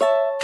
you